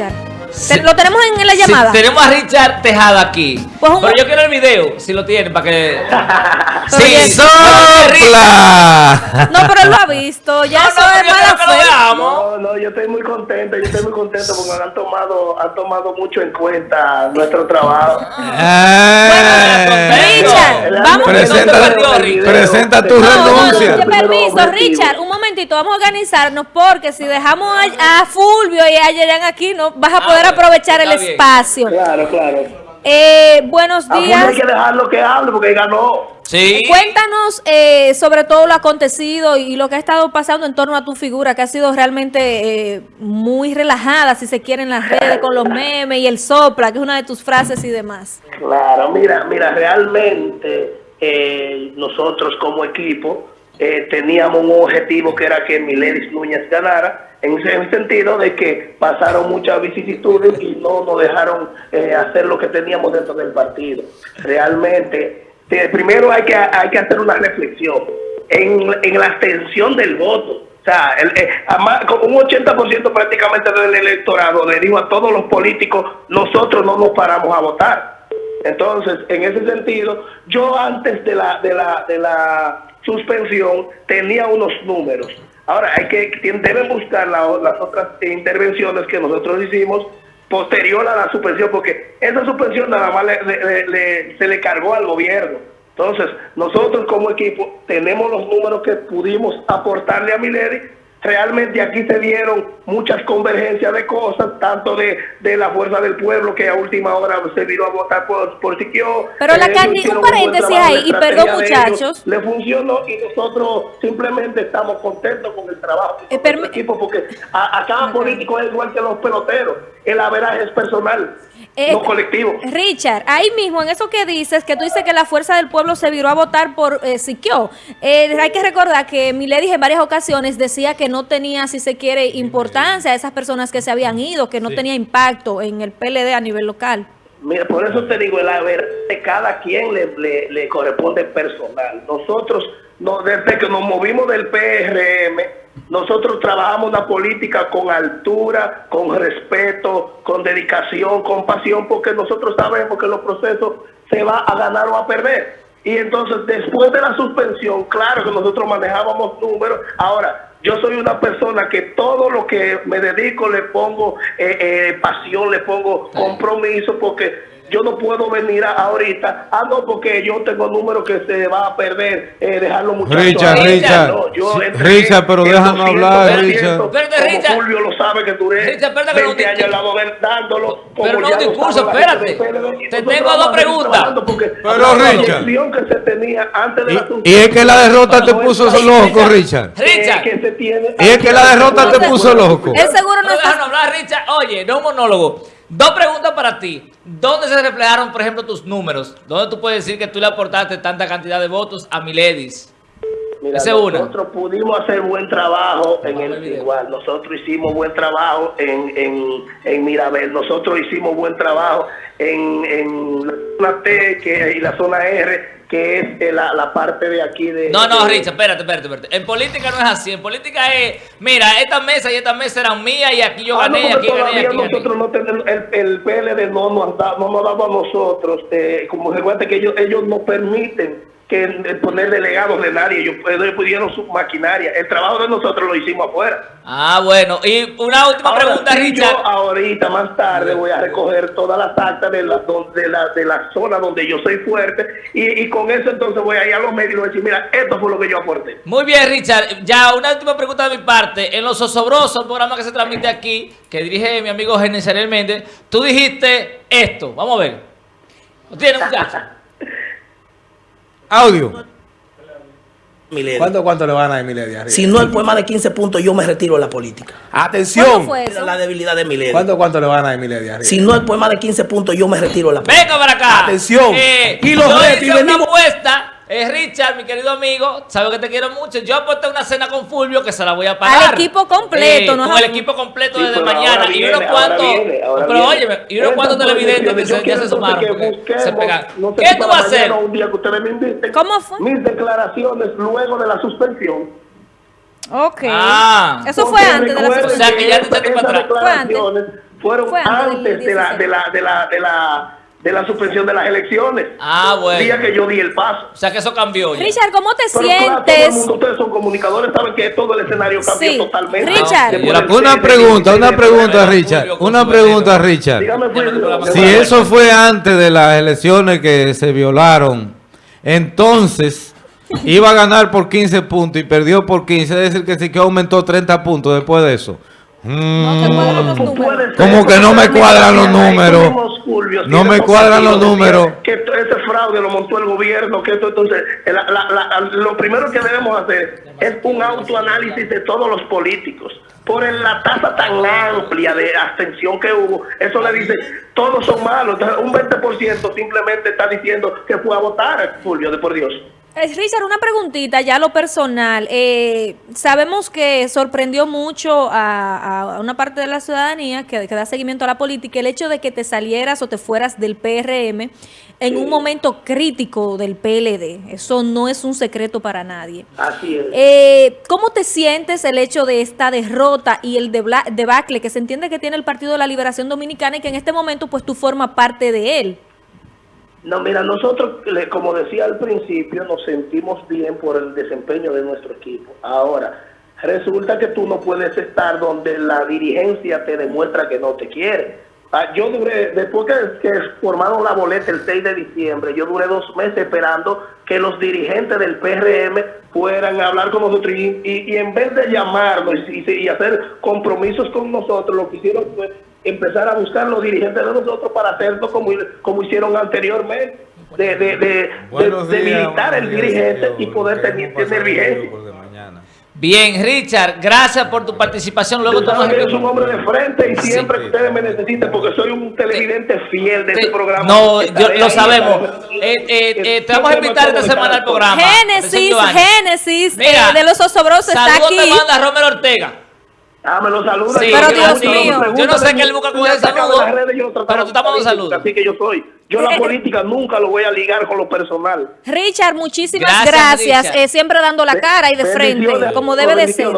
Richard? ¿Lo tenemos en la llamada? tenemos a Richard Tejada aquí. Pues Pero yo quiero el video, si lo tienen, para que... ¡Sí, sopla! No, pero él lo ha visto. Ya eso es mala fe. No, no, yo estoy muy contento. Yo estoy muy contento porque han tomado, han tomado mucho en cuenta nuestro trabajo. Eh. Richard, vamos. Presenta, presenta tu renuncia. permiso, Richard, un momentito. Vamos a organizarnos porque si dejamos a, Fulvio y a Yerian aquí, no vas a poder aprovechar el espacio. Claro, claro. Eh, buenos días. hay que dejarlo que hable porque ganó. Sí. Cuéntanos eh, sobre todo lo acontecido y lo que ha estado pasando en torno a tu figura, que ha sido realmente eh, muy relajada, si se quiere, en las redes con los memes y el sopla, que es una de tus frases y demás. Claro, mira, mira, realmente nosotros como equipo teníamos un objetivo que era que Miledis Núñez ganara en el sentido de que pasaron muchas vicisitudes y no nos dejaron eh, hacer lo que teníamos dentro del partido. Realmente, primero hay que, hay que hacer una reflexión en, en la abstención del voto. O sea, el, eh, un 80% prácticamente del electorado le dijo a todos los políticos, nosotros no nos paramos a votar. Entonces, en ese sentido, yo antes de la, de la, de la suspensión tenía unos números Ahora, hay que deben buscar las otras intervenciones que nosotros hicimos posterior a la suspensión, porque esa suspensión nada más se le cargó al gobierno. Entonces, nosotros como equipo tenemos los números que pudimos aportarle a Milady realmente aquí se dieron muchas convergencias de cosas, tanto de, de la fuerza del pueblo que a última hora se vino a votar por, por Siquio. Pero la eh, un paréntesis ahí, y perdón muchachos. le funcionó y nosotros simplemente estamos contentos con el trabajo del eh, equipo porque a, cada político es igual que los peloteros, el averaje es personal. Eh, no colectivo. Richard, ahí mismo, en eso que dices, que tú dices que la fuerza del pueblo se viró a votar por eh, Siquio, eh, hay que recordar que Milady en varias ocasiones decía que no tenía, si se quiere, importancia a esas personas que se habían ido, que no tenía impacto en el PLD a nivel local. Mira, por eso te digo, el haber de cada quien le, le corresponde personal. Nosotros, no, desde que nos movimos del PRM, nosotros trabajamos una política con altura, con respeto, con dedicación, con pasión, porque nosotros sabemos que los procesos se va a ganar o a perder. Y entonces, después de la suspensión, claro que nosotros manejábamos números. Ahora, yo soy una persona que todo lo que me dedico le pongo eh, eh, pasión, le pongo compromiso, porque yo no puedo venir ahorita, ah, no, porque yo tengo números que se va a perder, eh, dejarlo muchachos. Richard, Richard, Richard, pero déjame hablar, Richard. Como Richard. Julio lo sabe que duré Richard, 20 años al lado de él dándolo. Pero no discurso, espérate. Te tengo dos preguntas. Pero Richard. que se tenía antes de la y, es que la derrota te puso loco, Richard. Richard. Y es que la derrota te puso loco. Es seguro no está... hablar, Richard. Oye, no un monólogo. Dos preguntas para ti. ¿Dónde se reflejaron, por ejemplo, tus números? ¿Dónde tú puedes decir que tú le aportaste tanta cantidad de votos a Miledis? Mira, nosotros pudimos hacer buen trabajo en el igual. Nosotros hicimos buen trabajo en, en, en Mirabel. Nosotros hicimos buen trabajo en, en la zona T que, y la zona R que es eh, la, la, parte de aquí de... No, no, Richard, espérate, espérate, espérate. En política no es así. En política es, mira, esta mesa y esta mesa eran mías y aquí yo ah, gané, y aquí gané, aquí nosotros no tenemos, el, el PLD no nos, da, no nos daba a nosotros, eh, como recuerda que ellos, ellos nos permiten que poner delegados de nadie. Ellos, pudieron su maquinaria. El trabajo de nosotros lo hicimos afuera. Ah, bueno. Y una última pregunta, Richard. Yo ahorita, más tarde, voy a recoger todas las actas de la, de la, de la zona donde yo soy fuerte. Y, con eso entonces voy a ir a los medios y voy a decir, mira, esto fue lo que yo aporté. Muy bien, Richard. Ya una última pregunta de mi parte. En los osobrosos, programa que se transmite aquí, que dirige mi amigo Genesael Méndez, tú dijiste esto. Vamos a ver. ¿Lo tiene, muchacho? Audio. ¿Cuánto, ¿Cuánto le van a dar a Miledia? Si no el poema de 15 puntos, yo me retiro de la política. Atención. La debilidad de Miledia. ¿Cuánto, ¿Cuánto le van a dar a Miledia? Si no el poema de 15 puntos, yo me retiro de la política. Venga para acá. Atención. Eh, y los retos. Y venimos... una apuesta es Richard, mi querido amigo, sabe que te quiero mucho. Yo aporté una cena con Fulvio que se la voy a pagar. Al equipo completo, eh, ¿no? Con el equipo completo desde mañana. y unos cuantos, pero oye, y unos cuantos televidentes que se, ya se sumaron. se pegan. ¿Qué tú vas a hacer? Un día que ustedes me inviten, ¿Cómo fue? Mis declaraciones luego de la suspensión. Ok. Ah. Eso fue antes de la suspensión. O sea, que ya te echaste para atrás. Fue antes fueron Fue antes antes de la, de la, de la, de la, de la suspensión de las elecciones. Ah, bueno. El día que yo di el paso. O sea que eso cambió ya. Richard, ¿cómo te Pero claro, todo el sientes? mundo, ustedes son comunicadores, saben que todo el escenario cambió Sí. totalmente. Richard. Una 6 de pregunta, una 16 de pregunta. Richard. Una pregunta. Richard. Fulvio. Si eso fue antes de las elecciones que se violaron, entonces iba a ganar por 15 puntos y perdió por 15, es decir, que sí que aumentó 30 puntos después de eso. No te Mm, cuadran los números. Como que no me cuadran los números. No me cuadran los números. Que ese fraude lo montó el gobierno, que esto entonces, la- la- la- lo primero que debemos hacer es un autoanálisis de todos los políticos. Por la tasa tan amplia de abstención que hubo, eso le dice, todos son malos. Entonces, un 20% simplemente está diciendo que fue a votar, Fulvio, de por Dios. Richard, una preguntita ya a lo personal. Eh, sabemos que sorprendió mucho a, a una parte de la ciudadanía que, que da seguimiento a la política el hecho de que te salieras o te fueras del PRM en un momento crítico del PLD. Eso no es un secreto para nadie. Así es. Eh, ¿Cómo te sientes el hecho de esta derrota y el debacle que se entiende que tiene el Partido de la Liberación Dominicana y que en este momento pues tú formas parte de él? No, mira, nosotros, como decía al principio, nos sentimos bien por el desempeño de nuestro equipo. Ahora, resulta que tú no puedes estar donde la dirigencia te demuestra que no te quiere. Ah, yo duré, después que, formaron la boleta el 6 de diciembre, yo duré dos meses esperando que los dirigentes del PRM fueran a hablar con nosotros y, y- y en vez de llamarnos y- y hacer compromisos con nosotros, lo que hicieron fue empezar a buscar los dirigentes de nosotros para hacerlo como, como hicieron anteriormente, de, de, de, Buenos de- de días, militar el días, dirigente señor. y poder tener, tener vigencia. Bien, Richard, gracias por tu participación. Luego Tú sabes estamos que eres un hombre de frente y Sí. siempre que ustedes me necesiten, porque soy un televidente fiel de Te- este programa. No, yo, lo ahí, sabemos. Eh, eh, eh, te vamos a invitar esta semana al programa. Génesis. Génesis Mira, eh, de los osobrosos está Saludos aquí. te manda Romero Ortega. Ah, me lo saluda. Sí, Pero yo Dios no sé- mío. Yo no sé qué él busca con ese saludo, pero tú estás mandando saludos. Así que yo soy. Yo la política nunca lo voy a ligar con lo personal. Richard, muchísimas Gracias, gracias. Richard. eh, siempre dando la cara y de frente, como debe de ser.